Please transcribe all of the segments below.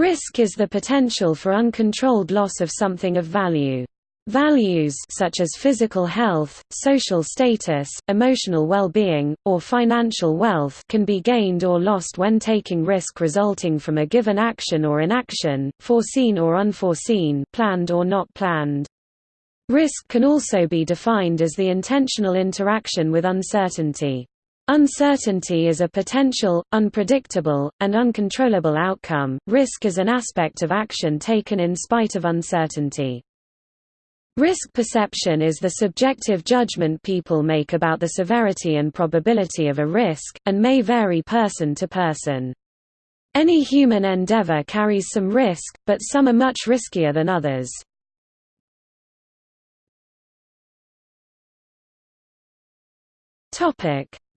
Risk is the potential for uncontrolled loss of something of value. Values such as physical health, social status, emotional well-being, or financial wealth can be gained or lost when taking risk resulting from a given action or inaction, foreseen or unforeseen, planned or not planned. Risk can also be defined as the intentional interaction with uncertainty. Uncertainty is a potential, unpredictable, and uncontrollable outcome. Risk is an aspect of action taken in spite of uncertainty. Risk perception is the subjective judgment people make about the severity and probability of a risk, and may vary person to person. Any human endeavor carries some risk, but some are much riskier than others.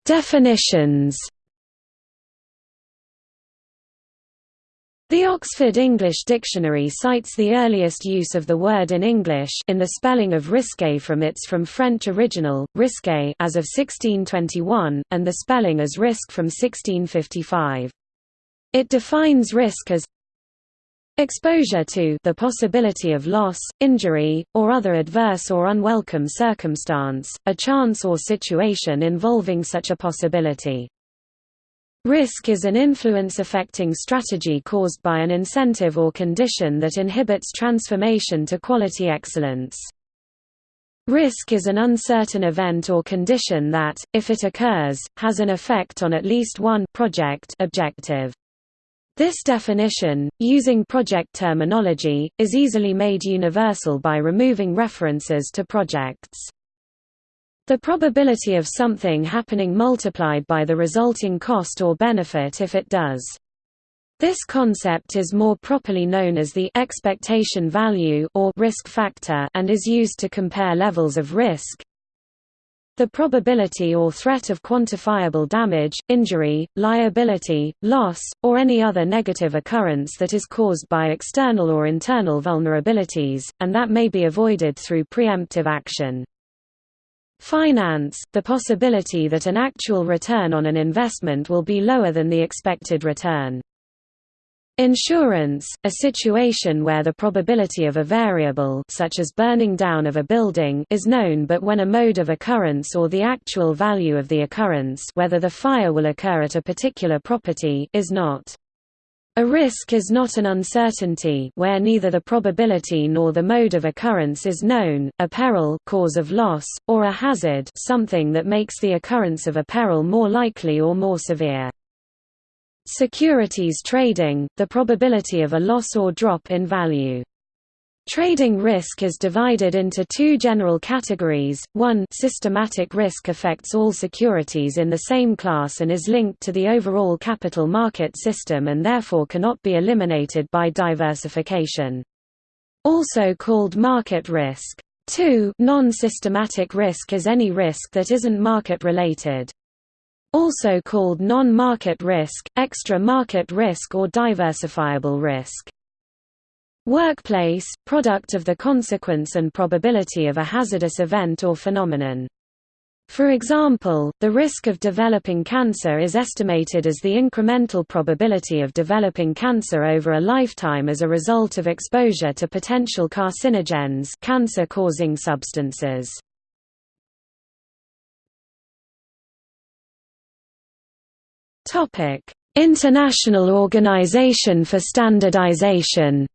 Definitions The Oxford English Dictionary cites the earliest use of the word in English in the spelling of risque from its from French original, risque as of 1621, and the spelling as risk from 1655. It defines risk as exposure to the possibility of loss, injury, or other adverse or unwelcome circumstance, a chance or situation involving such a possibility. Risk is an influence-affecting strategy caused by an incentive or condition that inhibits transformation to quality excellence. Risk is an uncertain event or condition that, if it occurs, has an effect on at least one project objective. This definition, using project terminology, is easily made universal by removing references to projects. The probability of something happening multiplied by the resulting cost or benefit if it does. This concept is more properly known as the expectation value or risk factor and is used to compare levels of risk. The probability or threat of quantifiable damage, injury, liability, loss, or any other negative occurrence that is caused by external or internal vulnerabilities, and that may be avoided through preemptive action. Finance, the possibility that an actual return on an investment will be lower than the expected return. Insurance, a situation where the probability of a variable such as burning down of a building is known but when a mode of occurrence or the actual value of the occurrence whether the fire will occur at a particular property is not. A risk is not an uncertainty where neither the probability nor the mode of occurrence is known, a peril cause of loss, or a hazard something that makes the occurrence of a peril more likely or more severe. Securities trading, the probability of a loss or drop in value. Trading risk is divided into two general categories, one systematic risk affects all securities in the same class and is linked to the overall capital market system and therefore cannot be eliminated by diversification. Also called market risk. 2 Non-systematic risk is any risk that isn't market-related. Also called non-market risk, extra market risk or diversifiable risk. Workplace, product of the consequence and probability of a hazardous event or phenomenon. For example, the risk of developing cancer is estimated as the incremental probability of developing cancer over a lifetime as a result of exposure to potential carcinogens cancer-causing substances. International Organization for Standardization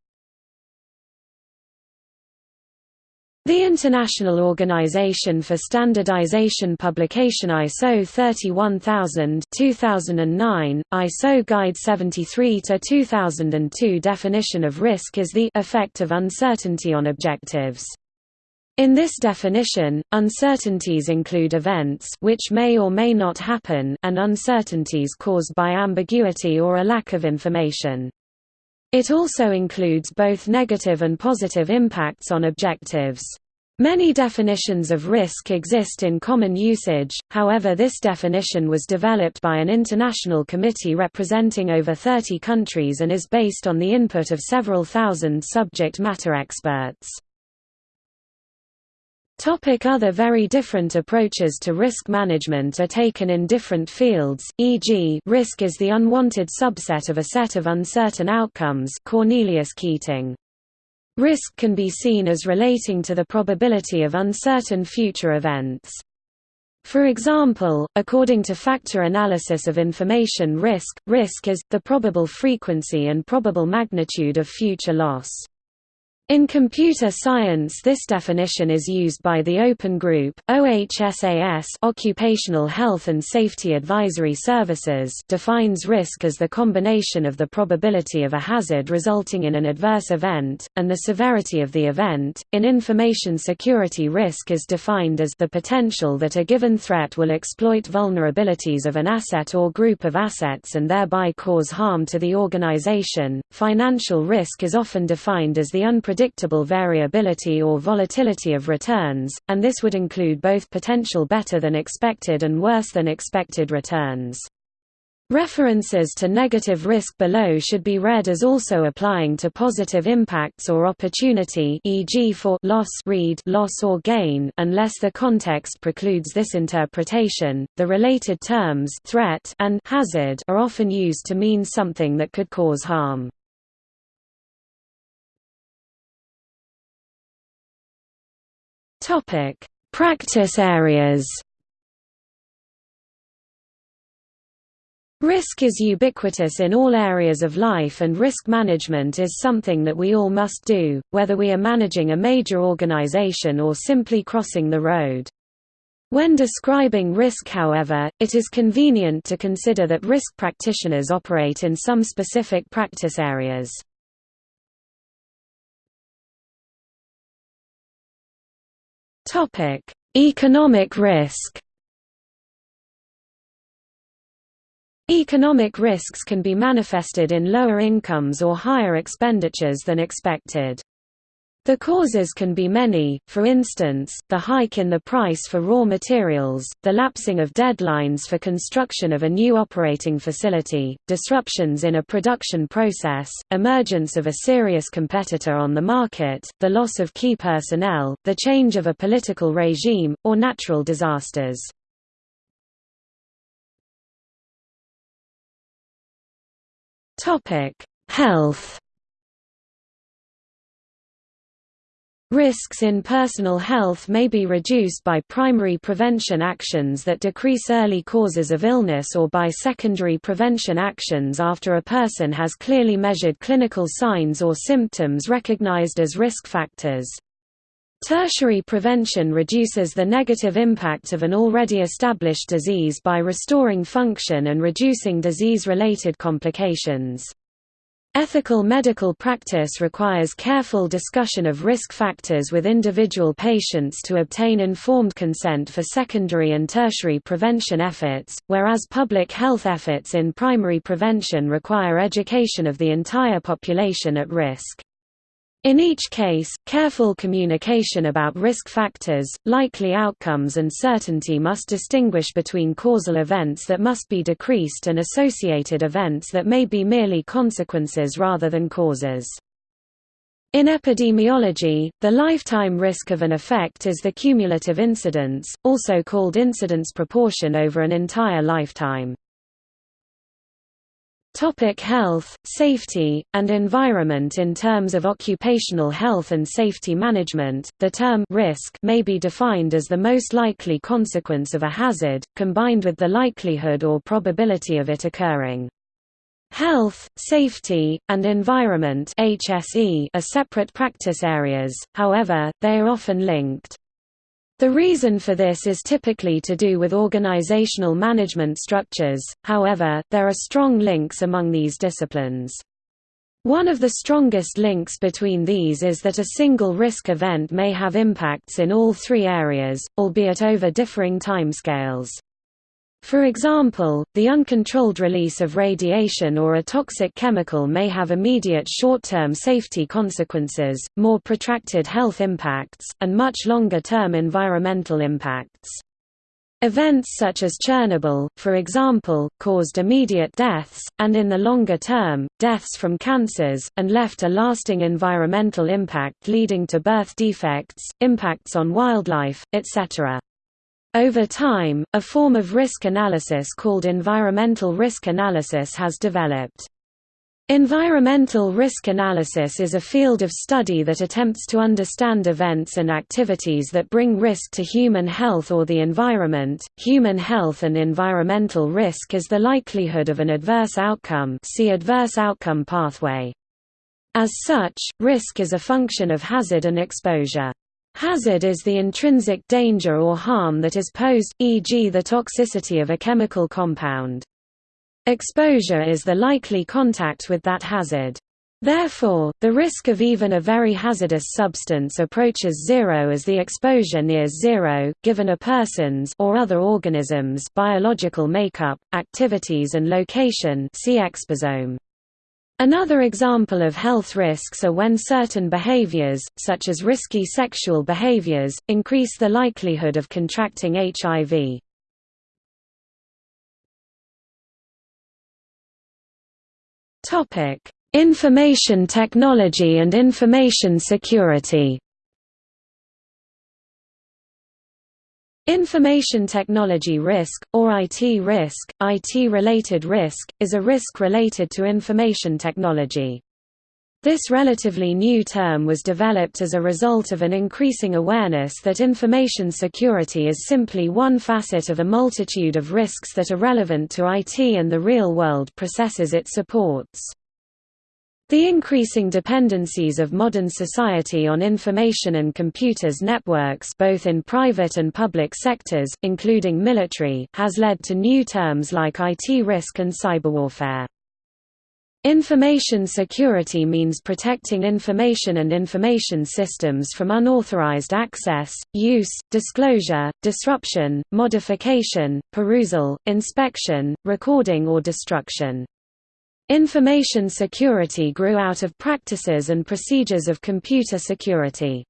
The International Organization for Standardization Publication ISO 31000 2009, ISO Guide 73-2002 definition of risk is the effect of uncertainty on objectives. In this definition, uncertainties include events which may or may not happen and uncertainties caused by ambiguity or a lack of information. It also includes both negative and positive impacts on objectives. Many definitions of risk exist in common usage, however this definition was developed by an international committee representing over 30 countries and is based on the input of several thousand subject matter experts. Topic other very different approaches to risk management are taken in different fields, e.g. risk is the unwanted subset of a set of uncertain outcomes Cornelius Keating. Risk can be seen as relating to the probability of uncertain future events. For example, according to factor analysis of information risk, risk is, the probable frequency and probable magnitude of future loss. In computer science this definition is used by the Open Group, OHSAS Occupational Health and Safety Advisory Services defines risk as the combination of the probability of a hazard resulting in an adverse event, and the severity of the event. In information security risk is defined as the potential that a given threat will exploit vulnerabilities of an asset or group of assets and thereby cause harm to the organization. Financial risk is often defined as the unpredictable unpredictable variability or volatility of returns, and this would include both potential better than expected and worse than expected returns. References to negative risk below should be read as also applying to positive impacts or opportunity e.g. for loss read loss or gain unless the context precludes this interpretation. The related terms threat and hazard are often used to mean something that could cause harm. Topic: Practice areas. Risk is ubiquitous in all areas of life and risk management is something that we all must do, whether we are managing a major organization or simply crossing the road. When describing risk however, it is convenient to consider that risk practitioners operate in some specific practice areas. Topic: Economic risk. Economic risks can be manifested in lower incomes or higher expenditures than expected. The causes can be many, for instance, the hike in the price for raw materials, the lapsing of deadlines for construction of a new operating facility, disruptions in a production process, emergence of a serious competitor on the market, the loss of key personnel, the change of a political regime, or natural disasters. Health Risks in personal health may be reduced by primary prevention actions that decrease early causes of illness or by secondary prevention actions after a person has clearly measured clinical signs or symptoms recognized as risk factors. Tertiary prevention reduces the negative impact of an already established disease by restoring function and reducing disease-related complications. Ethical medical practice requires careful discussion of risk factors with individual patients to obtain informed consent for secondary and tertiary prevention efforts, whereas public health efforts in primary prevention require education of the entire population at risk. In each case, careful communication about risk factors, likely outcomes and certainty must distinguish between causal events that must be decreased and associated events that may be merely consequences rather than causes. In epidemiology, the lifetime risk of an effect is the cumulative incidence, also called incidence proportion over an entire lifetime. Topic health, safety, and environment In terms of occupational health and safety management, the term risk may be defined as the most likely consequence of a hazard, combined with the likelihood or probability of it occurring. Health, safety, and environment HSE are separate practice areas, however, they are often linked. The reason for this is typically to do with organizational management structures, however, there are strong links among these disciplines. One of the strongest links between these is that a single risk event may have impacts in all three areas, albeit over differing timescales. For example, the uncontrolled release of radiation or a toxic chemical may have immediate short-term safety consequences, more protracted health impacts, and much longer-term environmental impacts. Events such as Chernobyl, for example, caused immediate deaths, and in the longer term, deaths from cancers, and left a lasting environmental impact leading to birth defects, impacts on wildlife, etc. Over time, a form of risk analysis called environmental risk analysis has developed. Environmental risk analysis is a field of study that attempts to understand events and activities that bring risk to human health or the environment. Human health and environmental risk is the likelihood of an adverse outcome. See adverse outcome pathway. As such, risk is a function of hazard and exposure. Hazard is the intrinsic danger or harm that is posed, e.g. the toxicity of a chemical compound. Exposure is the likely contact with that hazard. Therefore, the risk of even a very hazardous substance approaches zero as the exposure nears zero, given a person's or other organisms' biological makeup, activities and location see exposome. Another example of health risks are when certain behaviors, such as risky sexual behaviors, increase the likelihood of contracting HIV. Topic: Information technology and information security. Information technology risk, or IT risk, IT-related risk, is a risk related to information technology. This relatively new term was developed as a result of an increasing awareness that information security is simply one facet of a multitude of risks that are relevant to IT and the real-world processes it supports. The increasing dependencies of modern society on information and computers networks both in private and public sectors, including military, has led to new terms like IT risk and cyberwarfare. Information security means protecting information and information systems from unauthorized access, use, disclosure, disruption, modification, perusal, inspection, recording or destruction. Information security grew out of practices and procedures of computer security.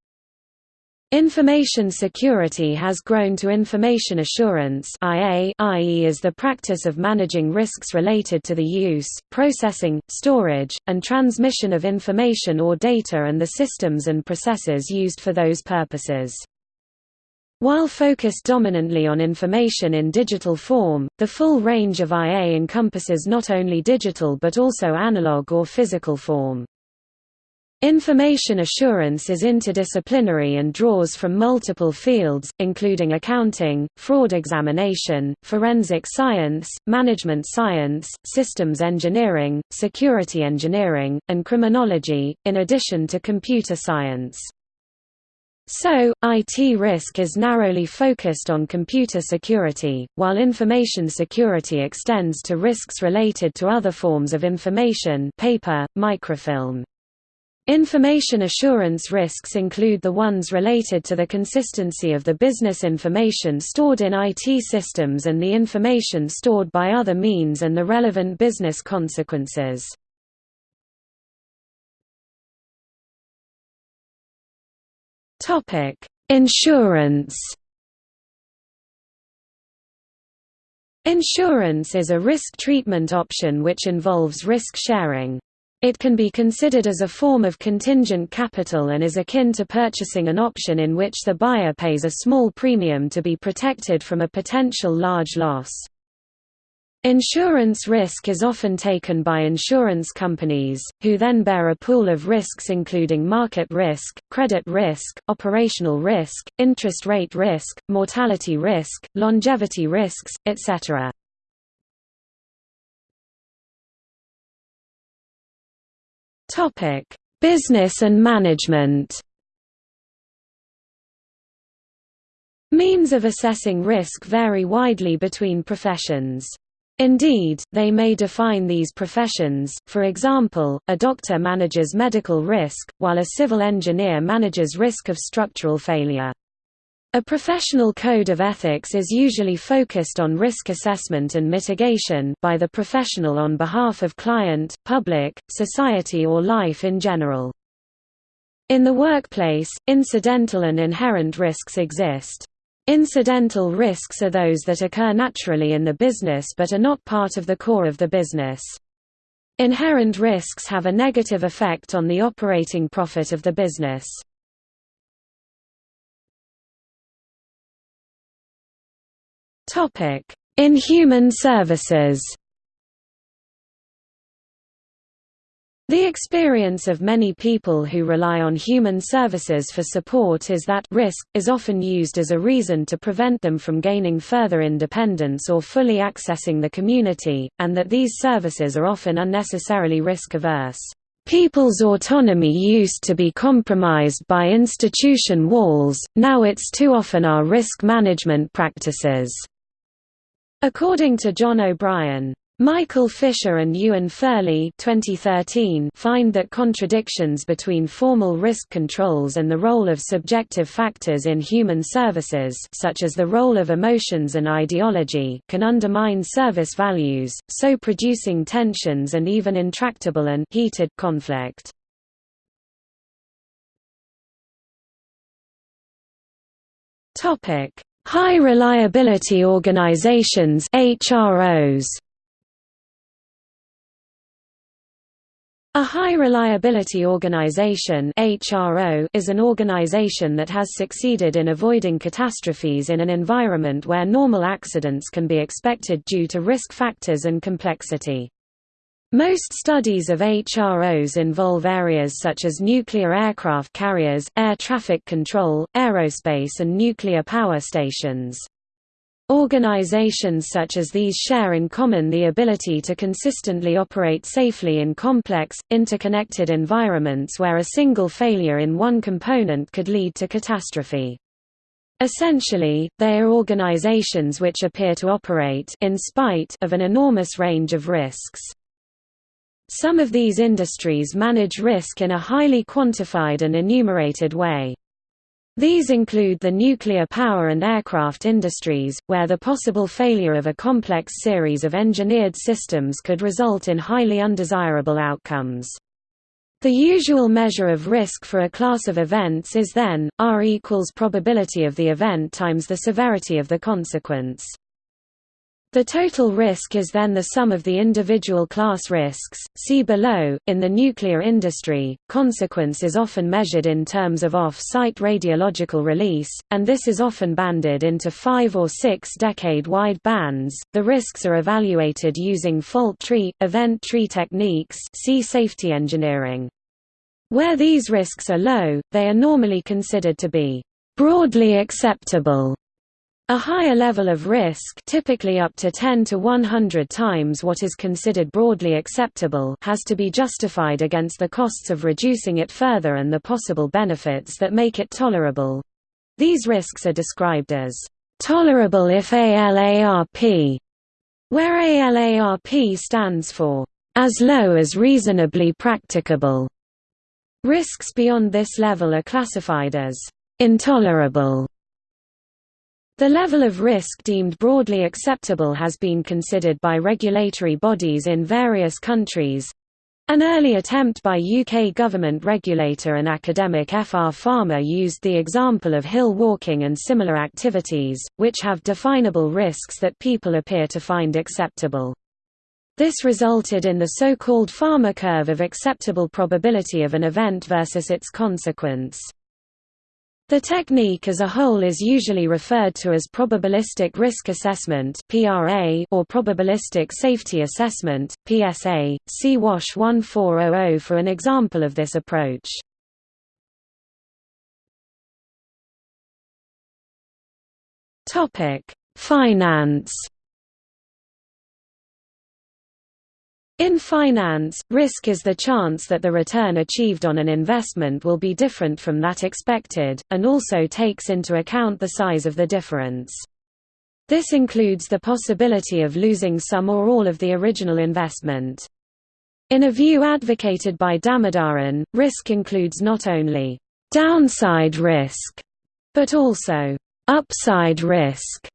Information security has grown to information assurance IA, i.e. is the practice of managing risks related to the use, processing, storage, and transmission of information or data and the systems and processes used for those purposes. While focused dominantly on information in digital form, the full range of IA encompasses not only digital but also analog or physical form. Information assurance is interdisciplinary and draws from multiple fields, including accounting, fraud examination, forensic science, management science, systems engineering, security engineering, and criminology, in addition to computer science. So, IT risk is narrowly focused on computer security, while information security extends to risks related to other forms of information paper, microfilm. Information assurance risks include the ones related to the consistency of the business information stored in IT systems and the information stored by other means and the relevant business consequences. Insurance Insurance is a risk treatment option which involves risk sharing. It can be considered as a form of contingent capital and is akin to purchasing an option in which the buyer pays a small premium to be protected from a potential large loss. Insurance risk is often taken by insurance companies, who then bear a pool of risks including market risk, credit risk, operational risk, interest rate risk, mortality risk, longevity risks, etc. Business and management. Means of assessing risk vary widely between professions. Indeed, they may define these professions, for example, a doctor manages medical risk, while a civil engineer manages risk of structural failure. A professional code of ethics is usually focused on risk assessment and mitigation by the professional on behalf of client, public, society or life in general. In the workplace, incidental and inherent risks exist. Incidental risks are those that occur naturally in the business but are not part of the core of the business. Inherent risks have a negative effect on the operating profit of the business. In human services The experience of many people who rely on human services for support is that risk, is often used as a reason to prevent them from gaining further independence or fully accessing the community, and that these services are often unnecessarily risk-averse. People's autonomy used to be compromised by institution walls, now it's too often our risk management practices. According to John O'Brien, Michael Fischer and Ewan Ferlie 2013 find that contradictions between formal risk controls and the role of subjective factors in human services such as the role of emotions and ideology can undermine service values, so producing tensions and even intractable and heated conflict. High reliability organizations HROs A high reliability organization is an organization that has succeeded in avoiding catastrophes in an environment where normal accidents can be expected due to risk factors and complexity. Most studies of HROs involve areas such as nuclear aircraft carriers, air traffic control, aerospace and nuclear power stations. Organizations such as these share in common the ability to consistently operate safely in complex, interconnected environments where a single failure in one component could lead to catastrophe. Essentially, they are organizations which appear to operate in spite of an enormous range of risks. Some of these industries manage risk in a highly quantified and enumerated way. These include the nuclear power and aircraft industries, where the possible failure of a complex series of engineered systems could result in highly undesirable outcomes. The usual measure of risk for a class of events is then, R equals probability of the event times the severity of the consequence. The total risk is then the sum of the individual class risks. See below. In the nuclear industry, consequence is often measured in terms of off-site radiological release, and this is often banded into five or six decade-wide bands. The risks are evaluated using fault tree, event tree techniques. See safety engineering. Where these risks are low, they are normally considered to be broadly acceptable a higher level of risk typically up to 10 to 100 times what is considered broadly acceptable has to be justified against the costs of reducing it further and the possible benefits that make it tolerable. These risks are described as tolerable if ALARP, where ALARP stands for as low as reasonably practicable. Risks beyond this level are classified as intolerable the level of risk deemed broadly acceptable has been considered by regulatory bodies in various countries. An early attempt by UK government regulator and academic FR Farmer used the example of hill walking and similar activities, which have definable risks that people appear to find acceptable. This resulted in the so-called Farmer curve of acceptable probability of an event versus its consequence. The technique as a whole is usually referred to as probabilistic risk assessment (PRA) or probabilistic safety assessment (PSA). See WASH 1400 for an example of this approach. Topic: Finance In finance, risk is the chance that the return achieved on an investment will be different from that expected, and also takes into account the size of the difference. This includes the possibility of losing some or all of the original investment. In a view advocated by Damodaran, risk includes not only downside risk, but also upside risk,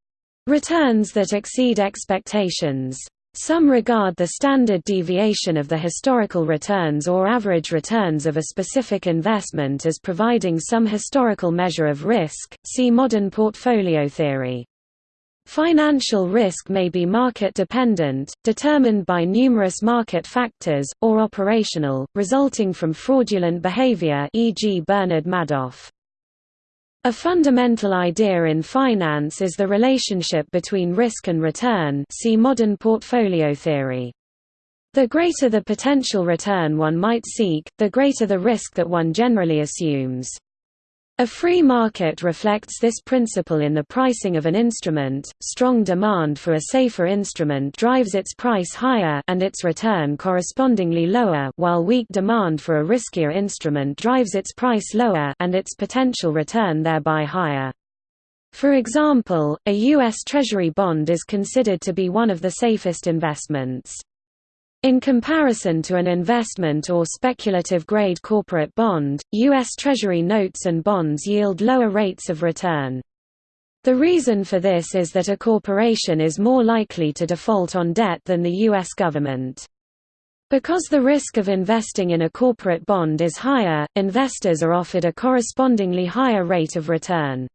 returns that exceed expectations. Some regard the standard deviation of the historical returns or average returns of a specific investment as providing some historical measure of risk, see modern portfolio theory. Financial risk may be market-dependent, determined by numerous market factors, or operational, resulting from fraudulent behavior e.g. Bernard Madoff. A fundamental idea in finance is the relationship between risk and return see modern portfolio theory. The greater the potential return one might seek, the greater the risk that one generally assumes. A free market reflects this principle in the pricing of an instrument. Strong demand for a safer instrument drives its price higher and its return correspondingly lower, while weak demand for a riskier instrument drives its price lower and its potential return thereby higher. For example, a U.S. Treasury bond is considered to be one of the safest investments. In comparison to an investment or speculative-grade corporate bond, U.S. Treasury notes and bonds yield lower rates of return. The reason for this is that a corporation is more likely to default on debt than the U.S. government. Because the risk of investing in a corporate bond is higher, investors are offered a correspondingly higher rate of return.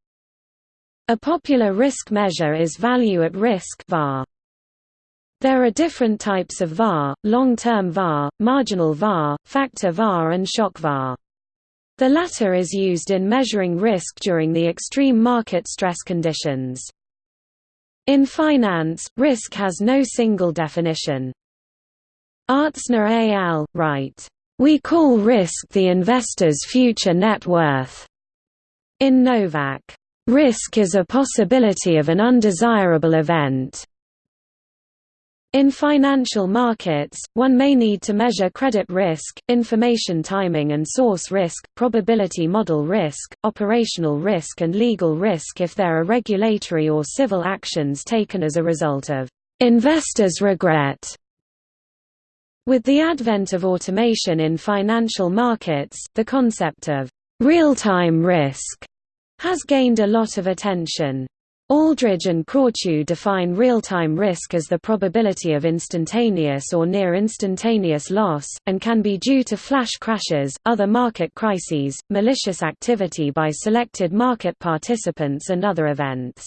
A popular risk measure is value at risk VaR. There are different types of VaR, long-term VaR, marginal VaR, factor VaR and shock VaR. The latter is used in measuring risk during the extreme market stress conditions. In finance, risk has no single definition. Artzner et al. write, "...we call risk the investor's future net worth." In Novak, "...risk is a possibility of an undesirable event." In financial markets, one may need to measure credit risk, information timing and source risk, probability model risk, operational risk and legal risk if there are regulatory or civil actions taken as a result of investors' regret. With the advent of automation in financial markets, the concept of real-time risk has gained a lot of attention. Aldridge and Krawciw define real-time risk as the probability of instantaneous or near-instantaneous loss, and can be due to flash crashes, other market crises, malicious activity by selected market participants and other events.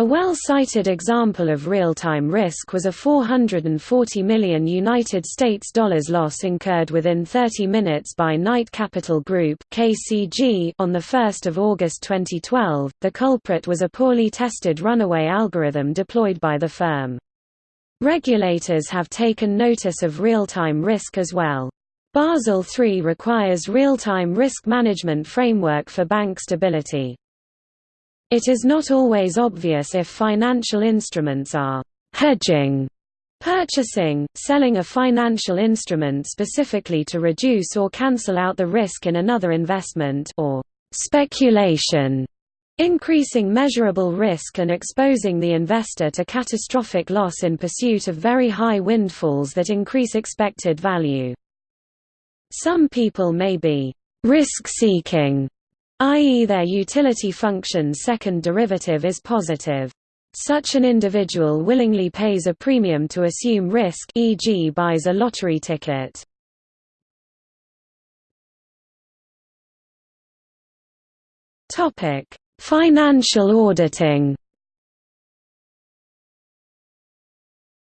A well-cited example of real-time risk was a 440 million United States dollars loss incurred within 30 minutes by Knight Capital Group (KCG) on the 1st of August 2012. The culprit was a poorly tested runaway algorithm deployed by the firm. Regulators have taken notice of real-time risk as well. Basel III requires real-time risk management framework for bank stability. It is not always obvious if financial instruments are hedging, purchasing, selling a financial instrument specifically to reduce or cancel out the risk in another investment or speculation, increasing measurable risk and exposing the investor to catastrophic loss in pursuit of very high windfalls that increase expected value. Some people may be risk-seeking i.e. their utility function's second derivative is positive. Such an individual willingly pays a premium to assume risk e.g. buys a lottery ticket. Financial auditing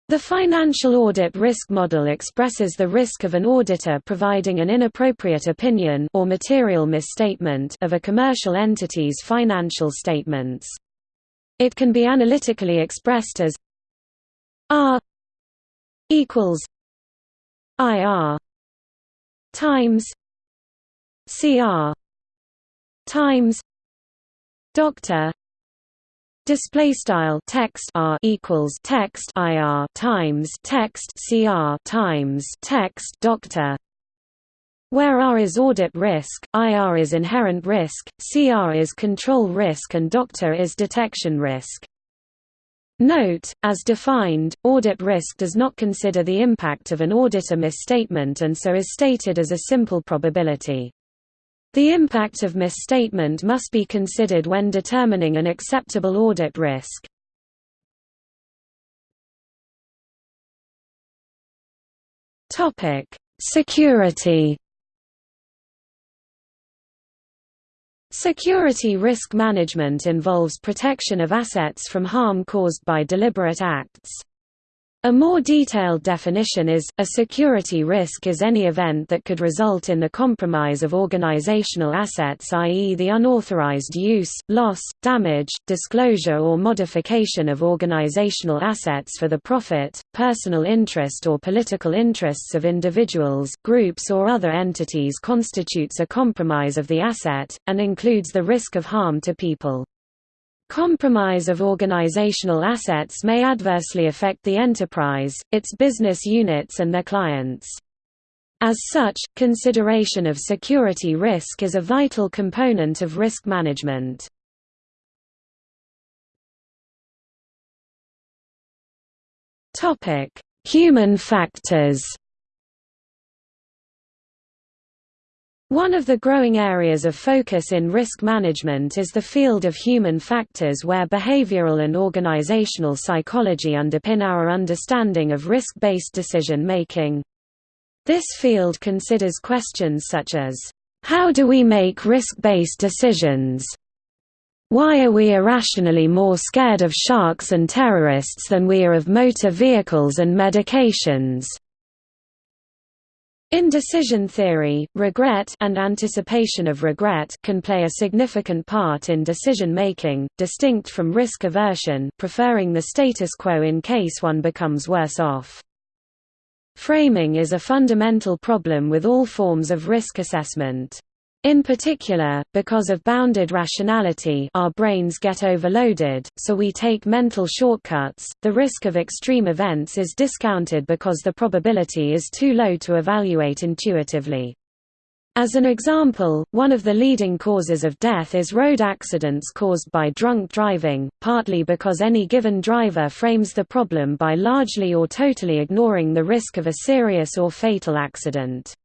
The financial audit risk model expresses the risk of an auditor providing an inappropriate opinion or material misstatement of a commercial entity's financial statements. It can be analytically expressed as R equals IR times CR times Doctor display style text r equals text ir times text cr times text doctor where R is audit risk, IR is inherent risk, CR is control risk and doctor is detection risk. Note, as defined, audit risk does not consider the impact of an auditor misstatement and so is stated as a simple probability. The impact of misstatement must be considered when determining an acceptable audit risk. Security Security risk management involves protection of assets from harm caused by deliberate acts. A more detailed definition is, a security risk is any event that could result in the compromise of organizational assets i.e. the unauthorized use, loss, damage, disclosure or modification of organizational assets for the profit, personal interest or political interests of individuals, groups or other entities constitutes a compromise of the asset, and includes the risk of harm to people. Compromise of organizational assets may adversely affect the enterprise, its business units and their clients. As such, consideration of security risk is a vital component of risk management. Human factors One of the growing areas of focus in risk management is the field of human factors where behavioral and organizational psychology underpin our understanding of risk-based decision-making. This field considers questions such as, "'How do we make risk-based decisions?' Why are we irrationally more scared of sharks and terrorists than we are of motor vehicles and medications?' In decision theory, regret and anticipation of regret can play a significant part in decision making, distinct from risk aversion preferring the status quo in case one becomes worse off. Framing is a fundamental problem with all forms of risk assessment. In particular, because of bounded rationality our brains get overloaded, so we take mental shortcuts, the risk of extreme events is discounted because the probability is too low to evaluate intuitively. As an example, one of the leading causes of death is road accidents caused by drunk driving, partly because any given driver frames the problem by largely or totally ignoring the risk of a serious or fatal accident.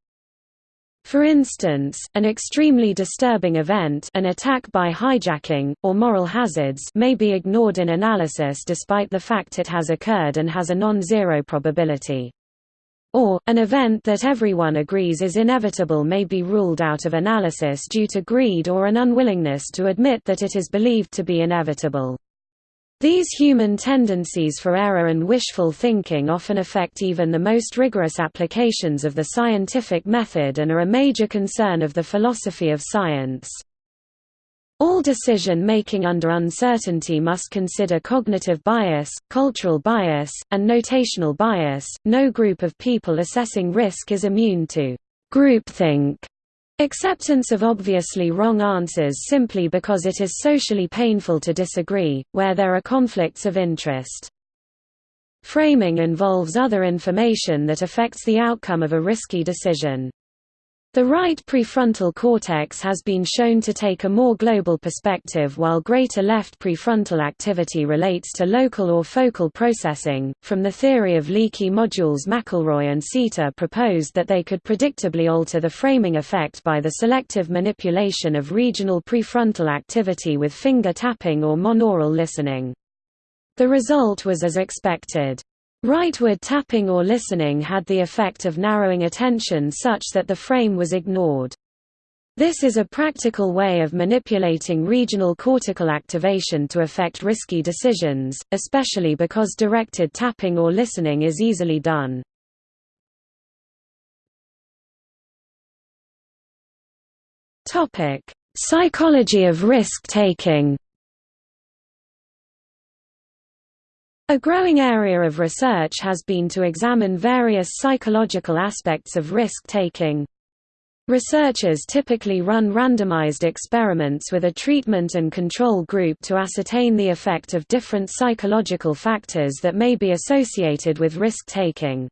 For instance, an extremely disturbing event an attack by hijacking, or moral hazards may be ignored in analysis despite the fact it has occurred and has a non-zero probability. Or, an event that everyone agrees is inevitable may be ruled out of analysis due to greed or an unwillingness to admit that it is believed to be inevitable. These human tendencies for error and wishful thinking often affect even the most rigorous applications of the scientific method and are a major concern of the philosophy of science. All decision-making under uncertainty must consider cognitive bias, cultural bias, and notational bias. No group of people assessing risk is immune to groupthink Acceptance of obviously wrong answers simply because it is socially painful to disagree, where there are conflicts of interest. Framing involves other information that affects the outcome of a risky decision. The right prefrontal cortex has been shown to take a more global perspective while greater left prefrontal activity relates to local or focal processing. From the theory of leaky modules, McElroy and Seta proposed that they could predictably alter the framing effect by the selective manipulation of regional prefrontal activity with finger tapping or monaural listening. The result was as expected. Rightward tapping or listening had the effect of narrowing attention such that the frame was ignored. This is a practical way of manipulating regional cortical activation to affect risky decisions, especially because directed tapping or listening is easily done. Psychology of risk-taking A growing area of research has been to examine various psychological aspects of risk-taking. Researchers typically run randomized experiments with a treatment and control group to ascertain the effect of different psychological factors that may be associated with risk-taking.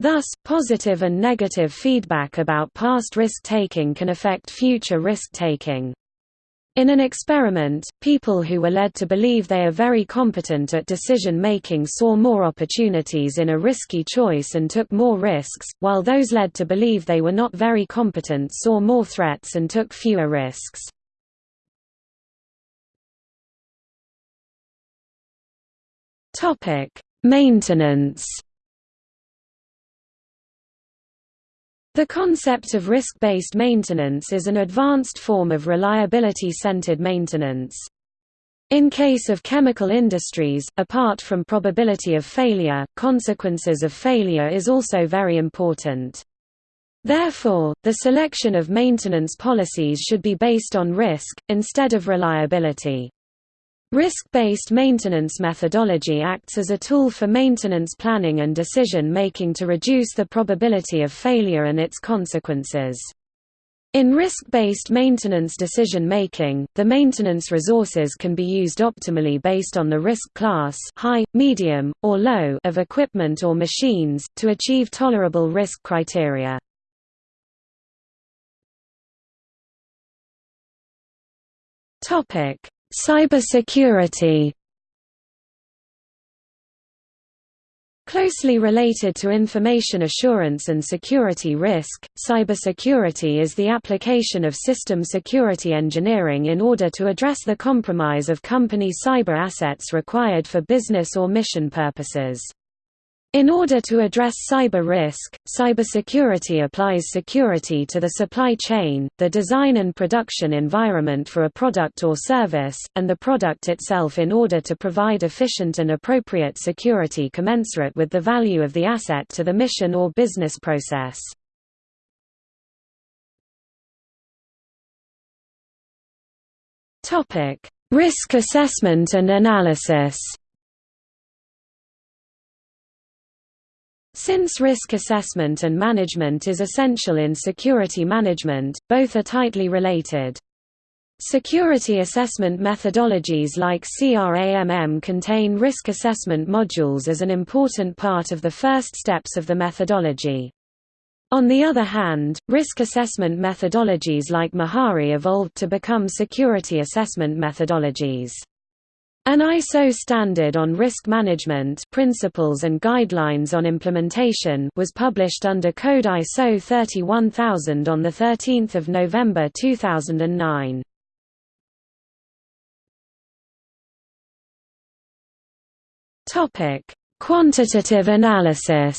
Thus, positive and negative feedback about past risk-taking can affect future risk-taking. In an experiment, people who were led to believe they are very competent at decision-making saw more opportunities in a risky choice and took more risks, while those led to believe they were not very competent saw more threats and took fewer risks. Maintenance The concept of risk-based maintenance is an advanced form of reliability-centered maintenance. In case of chemical industries, apart from probability of failure, consequences of failure is also very important. Therefore, the selection of maintenance policies should be based on risk, instead of reliability. Risk-based maintenance methodology acts as a tool for maintenance planning and decision-making to reduce the probability of failure and its consequences. In risk-based maintenance decision-making, the maintenance resources can be used optimally based on the risk class high, medium, or low of equipment or machines, to achieve tolerable risk criteria. Cybersecurity Closely related to information assurance and security risk, cybersecurity is the application of system security engineering in order to address the compromise of company cyber assets required for business or mission purposes. In order to address cyber risk, cybersecurity applies security to the supply chain, the design and production environment for a product or service, and the product itself in order to provide efficient and appropriate security commensurate with the value of the asset to the mission or business process. Risk assessment and analysis Since risk assessment and management is essential in security management, both are tightly related. Security assessment methodologies like CRAMM contain risk assessment modules as an important part of the first steps of the methodology. On the other hand, risk assessment methodologies like Mehari evolved to become security assessment methodologies. An ISO standard on risk management principles and guidelines on implementation was published under Code ISO 31000 on 13 November 2009. Quantitative analysis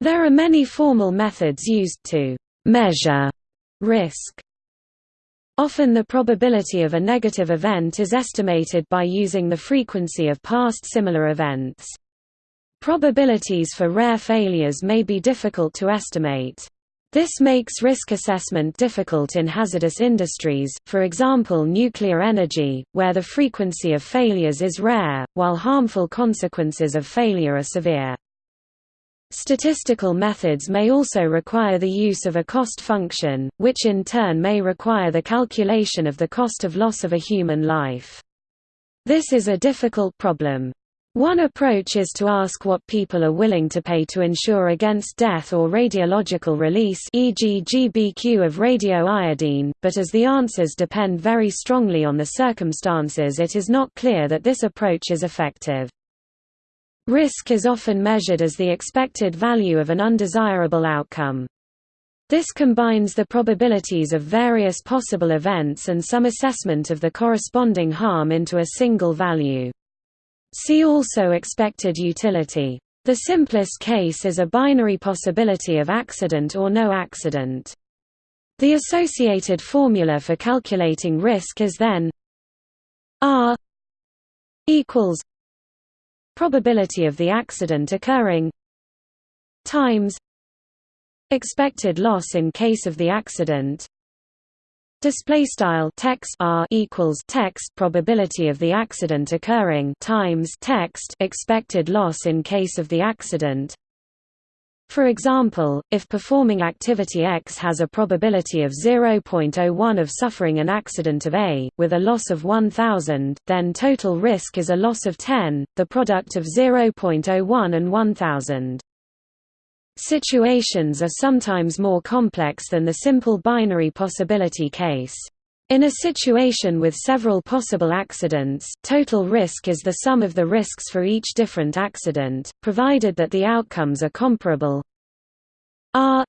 There are many formal methods used to measure risk. Often the probability of a negative event is estimated by using the frequency of past similar events. Probabilities for rare failures may be difficult to estimate. This makes risk assessment difficult in hazardous industries, for example nuclear energy, where the frequency of failures is rare, while harmful consequences of failure are severe. Statistical methods may also require the use of a cost function, which in turn may require the calculation of the cost of loss of a human life. This is a difficult problem. One approach is to ask what people are willing to pay to insure against death or radiological release e.g. GBQ of radioiodine, but as the answers depend very strongly on the circumstances it is not clear that this approach is effective. Risk is often measured as the expected value of an undesirable outcome. This combines the probabilities of various possible events and some assessment of the corresponding harm into a single value. See also expected utility. The simplest case is a binary possibility of accident or no accident. The associated formula for calculating risk is then R equals probability of the accident occurring. Times. Expected loss in case of the accident. Display style. Text r equals text probability of the accident occurring. Times text expected loss in case of the accident for example, if performing activity X has a probability of 0.01 of suffering an accident of A, with a loss of 1000, then total risk is a loss of 10, the product of 0.01 and 1000. Situations are sometimes more complex than the simple binary possibility case. In a situation with several possible accidents, total risk is the sum of the risks for each different accident, provided that the outcomes are comparable. R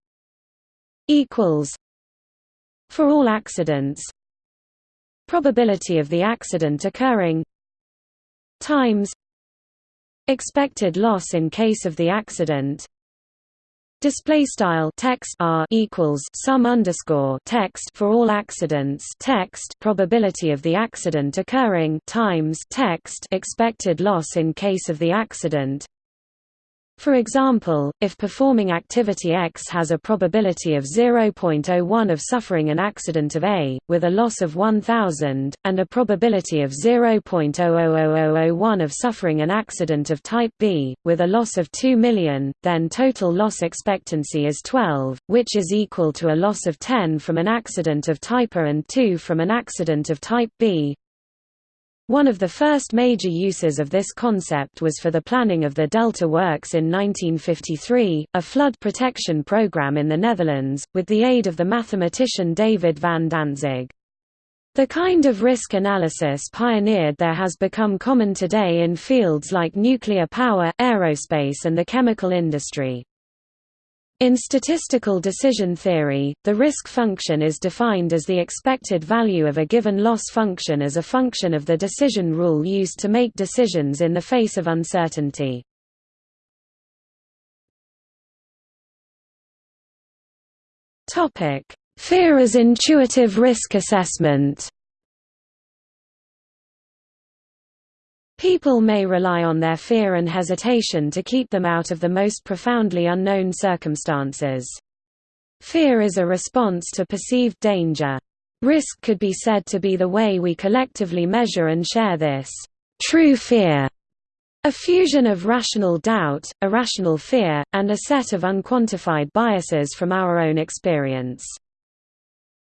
equals for all accidents probability of the accident occurring times expected loss in case of the accident Display style text r equals sum underscore text for all accidents text probability of the accident occurring times text expected loss in case of the accident for example, if performing activity X has a probability of 0.01 of suffering an accident of A, with a loss of 1000, and a probability of 0.000001 of suffering an accident of type B, with a loss of 2 million, then total loss expectancy is 12, which is equal to a loss of 10 from an accident of type A and 2 from an accident of type B. One of the first major uses of this concept was for the planning of the Delta Works in 1953, a flood protection program in the Netherlands, with the aid of the mathematician David van Dantzig. The kind of risk analysis pioneered there has become common today in fields like nuclear power, aerospace and the chemical industry. In statistical decision theory, the risk function is defined as the expected value of a given loss function as a function of the decision rule used to make decisions in the face of uncertainty. Fear as intuitive risk assessment People may rely on their fear and hesitation to keep them out of the most profoundly unknown circumstances. Fear is a response to perceived danger. Risk could be said to be the way we collectively measure and share this true fear, a fusion of rational doubt, irrational fear, and a set of unquantified biases from our own experience.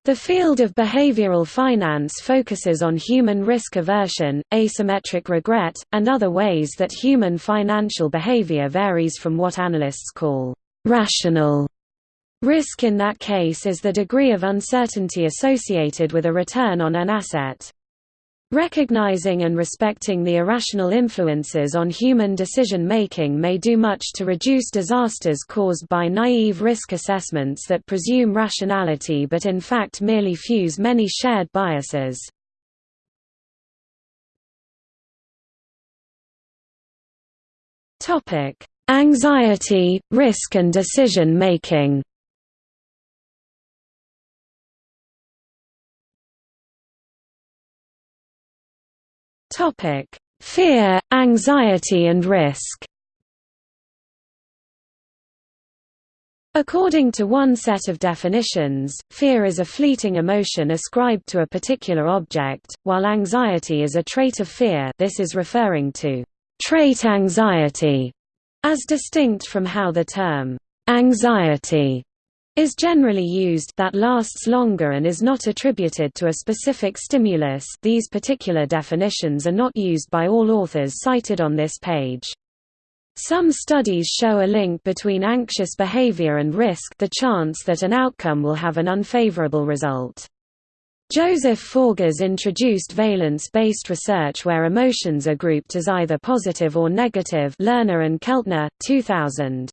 The field of behavioral finance focuses on human risk aversion, asymmetric regret, and other ways that human financial behavior varies from what analysts call rational. Risk in that case is the degree of uncertainty associated with a return on an asset. Recognizing and respecting the irrational influences on human decision-making may do much to reduce disasters caused by naive risk assessments that presume rationality but in fact merely fuse many shared biases. Anxiety, risk and decision-making Topic: Fear, anxiety and risk. According to one set of definitions, fear is a fleeting emotion ascribed to a particular object, while anxiety is a trait of fear this is referring to trait anxiety, as distinct from how the term anxiety is generally used that lasts longer and is not attributed to a specific stimulus these particular definitions are not used by all authors cited on this page. Some studies show a link between anxious behavior and risk the chance that an outcome will have an unfavorable result. Joseph Forgas introduced valence-based research where emotions are grouped as either positive or negative Lerner and Keltner, 2000.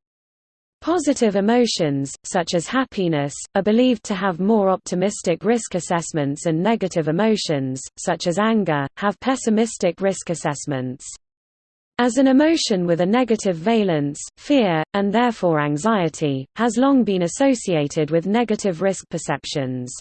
Positive emotions, such as happiness, are believed to have more optimistic risk assessments and negative emotions, such as anger, have pessimistic risk assessments. As an emotion with a negative valence, fear, and therefore anxiety, has long been associated with negative risk perceptions.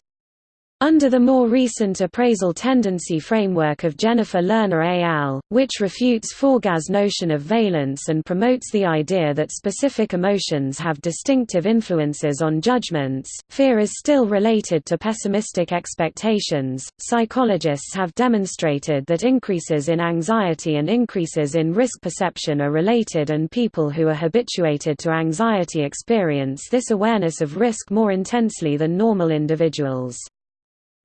Under the more recent appraisal tendency framework of Jennifer Lerner et al., which refutes Forgas' notion of valence and promotes the idea that specific emotions have distinctive influences on judgments, fear is still related to pessimistic expectations. Psychologists have demonstrated that increases in anxiety and increases in risk perception are related, and people who are habituated to anxiety experience this awareness of risk more intensely than normal individuals.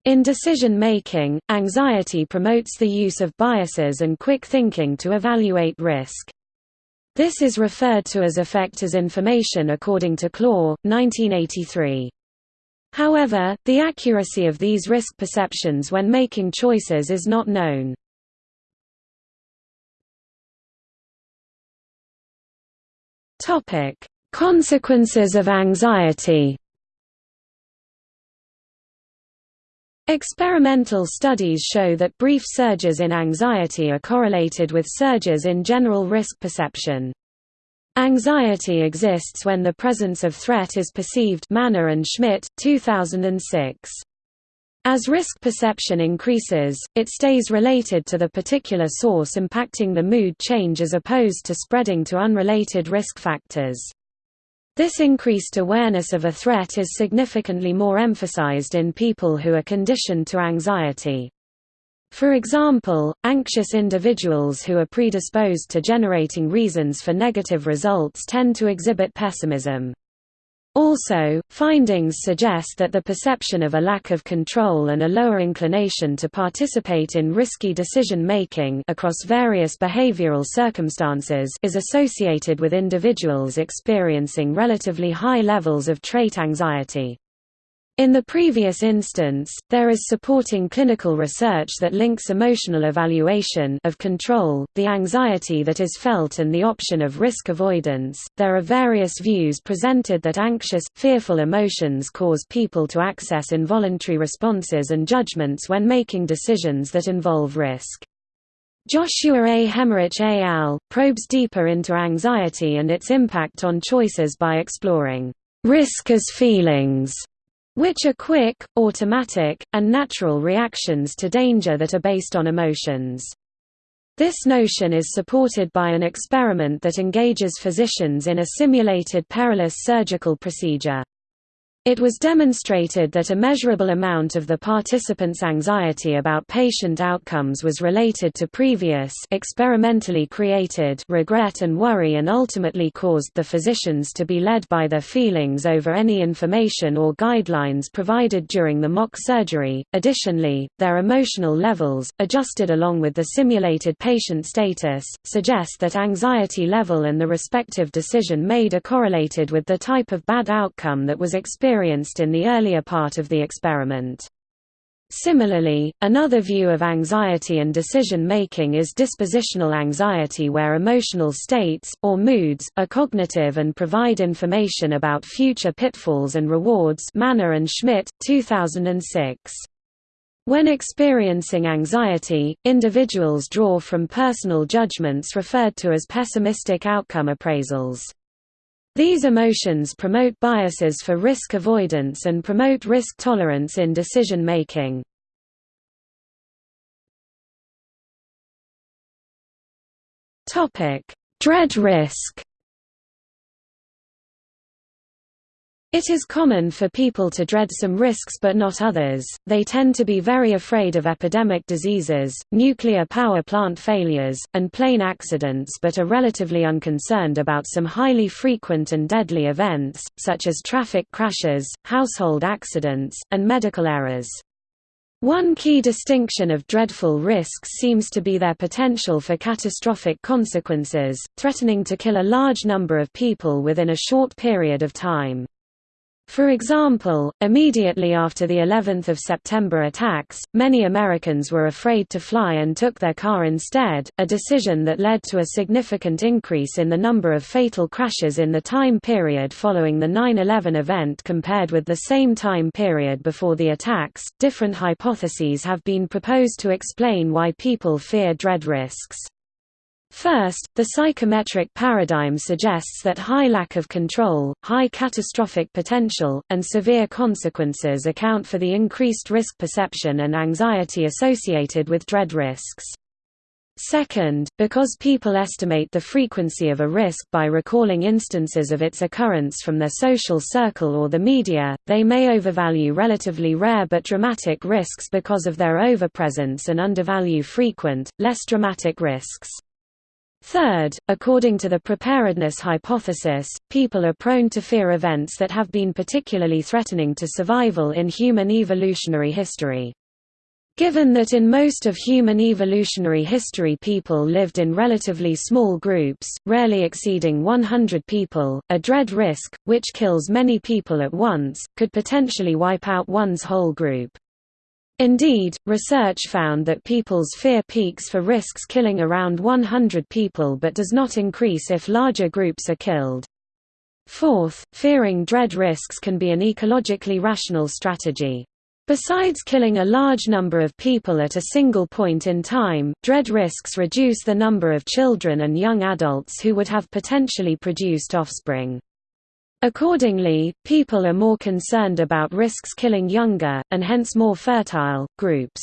In decision-making, anxiety promotes the use of biases and quick thinking to evaluate risk. This is referred to as affect as information according to Clore, 1983. However, the accuracy of these risk perceptions when making choices is not known. Consequences of anxiety Experimental studies show that brief surges in anxiety are correlated with surges in general risk perception. Anxiety exists when the presence of threat is perceived Maner and Schmidt, 2006. As risk perception increases, it stays related to the particular source impacting the mood change as opposed to spreading to unrelated risk factors. This increased awareness of a threat is significantly more emphasized in people who are conditioned to anxiety. For example, anxious individuals who are predisposed to generating reasons for negative results tend to exhibit pessimism. Also, findings suggest that the perception of a lack of control and a lower inclination to participate in risky decision-making across various behavioral circumstances is associated with individuals experiencing relatively high levels of trait anxiety. In the previous instance, there is supporting clinical research that links emotional evaluation of control, the anxiety that is felt and the option of risk avoidance. There are various views presented that anxious, fearful emotions cause people to access involuntary responses and judgments when making decisions that involve risk. Joshua A. Hemmerich et al. probes deeper into anxiety and its impact on choices by exploring risk as feelings which are quick, automatic, and natural reactions to danger that are based on emotions. This notion is supported by an experiment that engages physicians in a simulated perilous surgical procedure. It was demonstrated that a measurable amount of the participants' anxiety about patient outcomes was related to previous experimentally created regret and worry and ultimately caused the physicians to be led by their feelings over any information or guidelines provided during the mock surgery. Additionally, their emotional levels, adjusted along with the simulated patient status, suggest that anxiety level and the respective decision made are correlated with the type of bad outcome that was experienced experienced in the earlier part of the experiment. Similarly, another view of anxiety and decision-making is dispositional anxiety where emotional states, or moods, are cognitive and provide information about future pitfalls and rewards Maner and Schmidt, 2006. When experiencing anxiety, individuals draw from personal judgments referred to as pessimistic outcome appraisals. These emotions promote biases for risk avoidance and promote risk tolerance in decision making. Dread risk It is common for people to dread some risks but not others, they tend to be very afraid of epidemic diseases, nuclear power plant failures, and plane accidents but are relatively unconcerned about some highly frequent and deadly events, such as traffic crashes, household accidents, and medical errors. One key distinction of dreadful risks seems to be their potential for catastrophic consequences, threatening to kill a large number of people within a short period of time. For example, immediately after the 11th of September attacks, many Americans were afraid to fly and took their car instead, a decision that led to a significant increase in the number of fatal crashes in the time period following the 9/11 event compared with the same time period before the attacks. Different hypotheses have been proposed to explain why people fear dread risks. First, the psychometric paradigm suggests that high lack of control, high catastrophic potential, and severe consequences account for the increased risk perception and anxiety associated with dread risks. Second, because people estimate the frequency of a risk by recalling instances of its occurrence from their social circle or the media, they may overvalue relatively rare but dramatic risks because of their overpresence and undervalue frequent, less dramatic risks. Third, according to the preparedness hypothesis, people are prone to fear events that have been particularly threatening to survival in human evolutionary history. Given that in most of human evolutionary history people lived in relatively small groups, rarely exceeding 100 people, a dread risk, which kills many people at once, could potentially wipe out one's whole group. Indeed, research found that people's fear peaks for risks killing around 100 people but does not increase if larger groups are killed. Fourth, fearing dread risks can be an ecologically rational strategy. Besides killing a large number of people at a single point in time, dread risks reduce the number of children and young adults who would have potentially produced offspring. Accordingly, people are more concerned about risks killing younger, and hence more fertile, groups.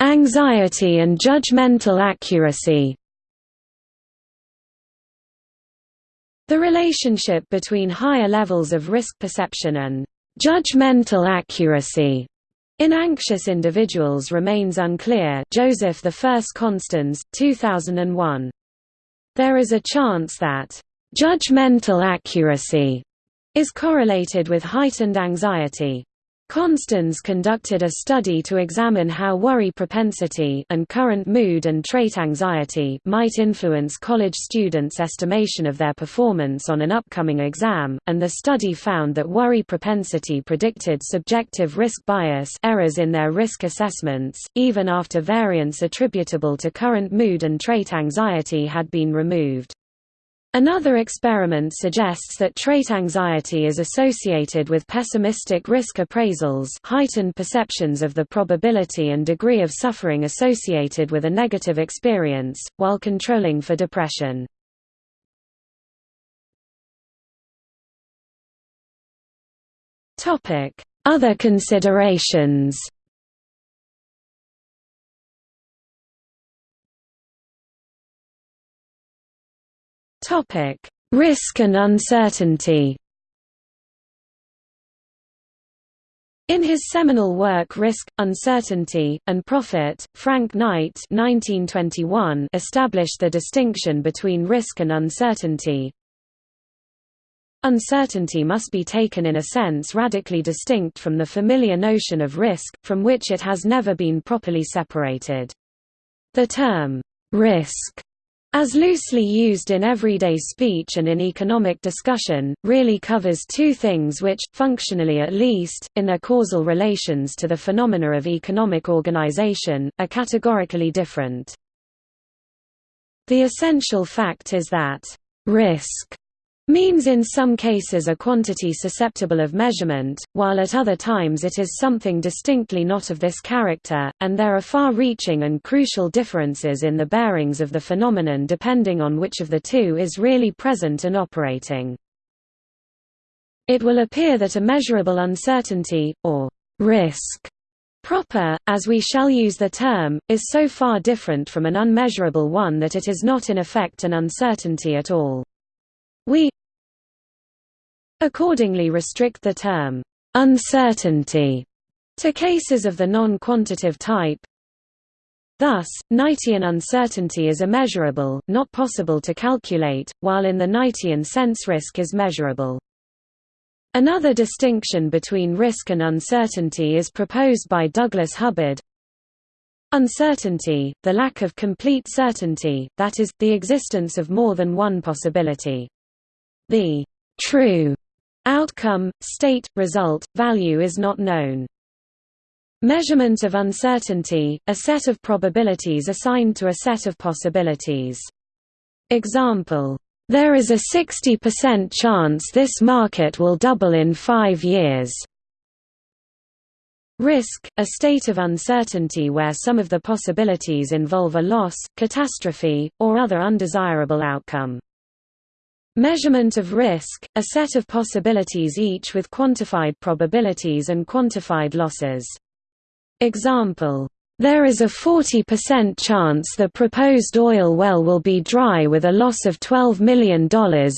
Anxiety and judgmental accuracy The relationship between higher levels of risk perception and judgmental accuracy in anxious individuals remains unclear Joseph I Constans, 2001. There is a chance that judgmental accuracy is correlated with heightened anxiety. Constans conducted a study to examine how worry propensity and current mood and trait anxiety might influence college students' estimation of their performance on an upcoming exam, and the study found that worry propensity predicted subjective risk bias errors in their risk assessments, even after variance attributable to current mood and trait anxiety had been removed. Another experiment suggests that trait anxiety is associated with pessimistic risk appraisals heightened perceptions of the probability and degree of suffering associated with a negative experience, while controlling for depression. Other considerations Topic: Risk and uncertainty. In his seminal work Risk, Uncertainty, and Profit, Frank Knight 1921 established the distinction between risk and uncertainty. Uncertainty must be taken in a sense radically distinct from the familiar notion of risk, from which it has never been properly separated. The term, risk as loosely used in everyday speech and in economic discussion, really covers two things which, functionally at least, in their causal relations to the phenomena of economic organization, are categorically different. The essential fact is that risk means in some cases a quantity susceptible of measurement, while at other times it is something distinctly not of this character, and there are far-reaching and crucial differences in the bearings of the phenomenon depending on which of the two is really present and operating. It will appear that a measurable uncertainty, or risk, proper, as we shall use the term, is so far different from an unmeasurable one that it is not in effect an uncertainty at all. We, accordingly restrict the term uncertainty to cases of the non-quantitative type. Thus, Knightian uncertainty is immeasurable, not possible to calculate, while in the Knightian sense risk is measurable. Another distinction between risk and uncertainty is proposed by Douglas Hubbard. Uncertainty, the lack of complete certainty, that is, the existence of more than one possibility. The true Outcome, state, result, value is not known. Measurement of uncertainty, a set of probabilities assigned to a set of possibilities. Example, there is a 60% chance this market will double in five years. Risk, a state of uncertainty where some of the possibilities involve a loss, catastrophe, or other undesirable outcome. Measurement of risk, a set of possibilities each with quantified probabilities and quantified losses. Example, there is a 40% chance the proposed oil well will be dry with a loss of $12 million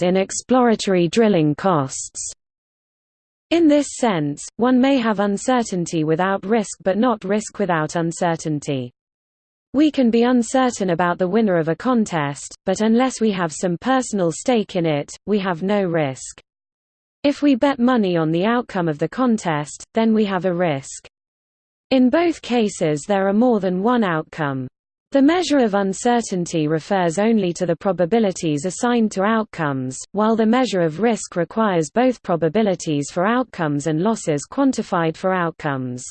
in exploratory drilling costs. In this sense, one may have uncertainty without risk but not risk without uncertainty. We can be uncertain about the winner of a contest, but unless we have some personal stake in it, we have no risk. If we bet money on the outcome of the contest, then we have a risk. In both cases there are more than one outcome. The measure of uncertainty refers only to the probabilities assigned to outcomes, while the measure of risk requires both probabilities for outcomes and losses quantified for outcomes.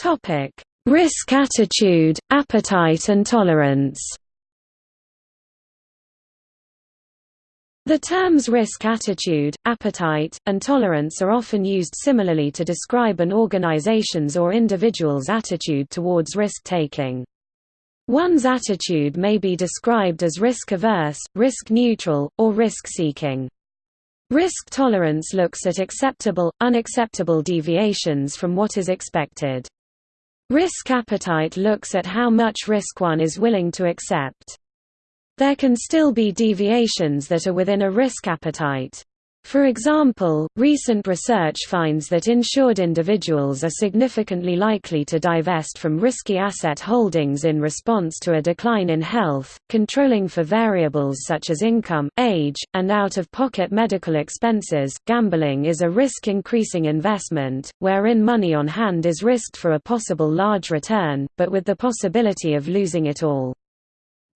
Topic: Risk attitude, appetite and tolerance The terms risk attitude, appetite, and tolerance are often used similarly to describe an organization's or individual's attitude towards risk-taking. One's attitude may be described as risk-averse, risk-neutral, or risk-seeking. Risk tolerance looks at acceptable, unacceptable deviations from what is expected. Risk appetite looks at how much risk one is willing to accept. There can still be deviations that are within a risk appetite. For example, recent research finds that insured individuals are significantly likely to divest from risky asset holdings in response to a decline in health, controlling for variables such as income, age, and out-of-pocket medical expenses. Gambling is a risk-increasing investment, wherein money on hand is risked for a possible large return, but with the possibility of losing it all.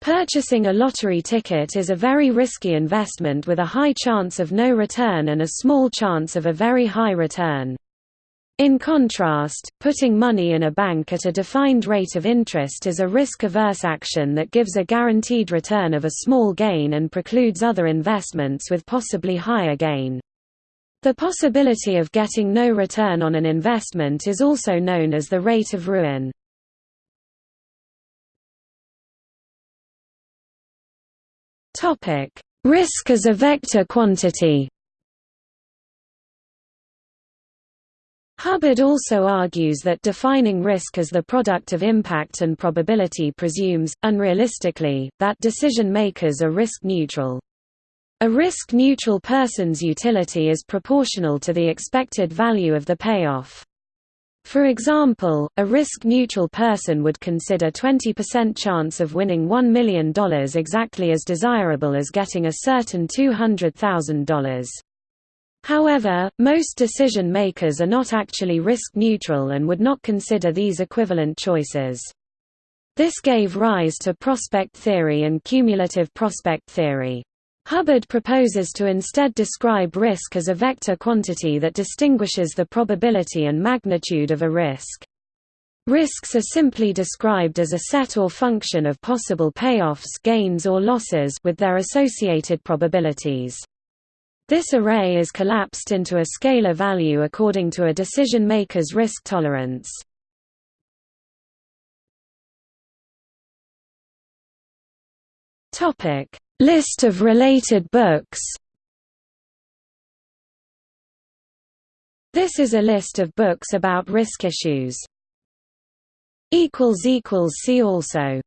Purchasing a lottery ticket is a very risky investment with a high chance of no return and a small chance of a very high return. In contrast, putting money in a bank at a defined rate of interest is a risk-averse action that gives a guaranteed return of a small gain and precludes other investments with possibly higher gain. The possibility of getting no return on an investment is also known as the rate of ruin. Topic: Risk as a vector quantity. Hubbard also argues that defining risk as the product of impact and probability presumes, unrealistically, that decision-makers are risk-neutral. A risk-neutral person's utility is proportional to the expected value of the payoff. For example, a risk-neutral person would consider 20% chance of winning $1 million exactly as desirable as getting a certain $200,000. However, most decision makers are not actually risk-neutral and would not consider these equivalent choices. This gave rise to prospect theory and cumulative prospect theory. Hubbard proposes to instead describe risk as a vector quantity that distinguishes the probability and magnitude of a risk. Risks are simply described as a set or function of possible payoffs gains or losses with their associated probabilities. This array is collapsed into a scalar value according to a decision maker's risk tolerance. Topic: List of related books This is a list of books about risk issues. See also